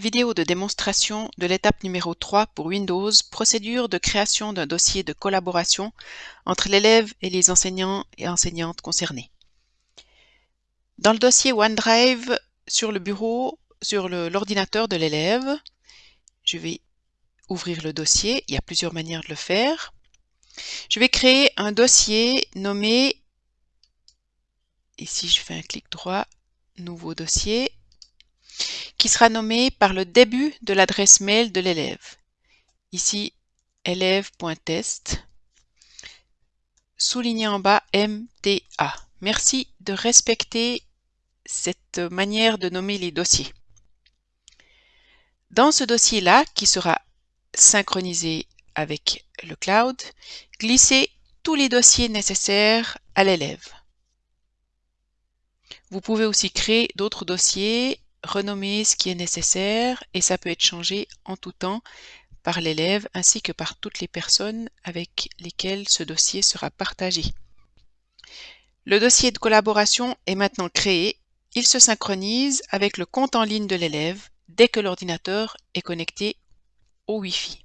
Vidéo de démonstration de l'étape numéro 3 pour Windows, procédure de création d'un dossier de collaboration entre l'élève et les enseignants et enseignantes concernés. Dans le dossier OneDrive, sur le bureau, sur l'ordinateur de l'élève, je vais ouvrir le dossier. Il y a plusieurs manières de le faire. Je vais créer un dossier nommé, ici je fais un clic droit, nouveau dossier, sera nommé par le début de l'adresse mail de l'élève. Ici, élève.test, souligné en bas MTA. Merci de respecter cette manière de nommer les dossiers. Dans ce dossier-là, qui sera synchronisé avec le cloud, glissez tous les dossiers nécessaires à l'élève. Vous pouvez aussi créer d'autres dossiers renommer ce qui est nécessaire et ça peut être changé en tout temps par l'élève ainsi que par toutes les personnes avec lesquelles ce dossier sera partagé. Le dossier de collaboration est maintenant créé. Il se synchronise avec le compte en ligne de l'élève dès que l'ordinateur est connecté au Wi-Fi.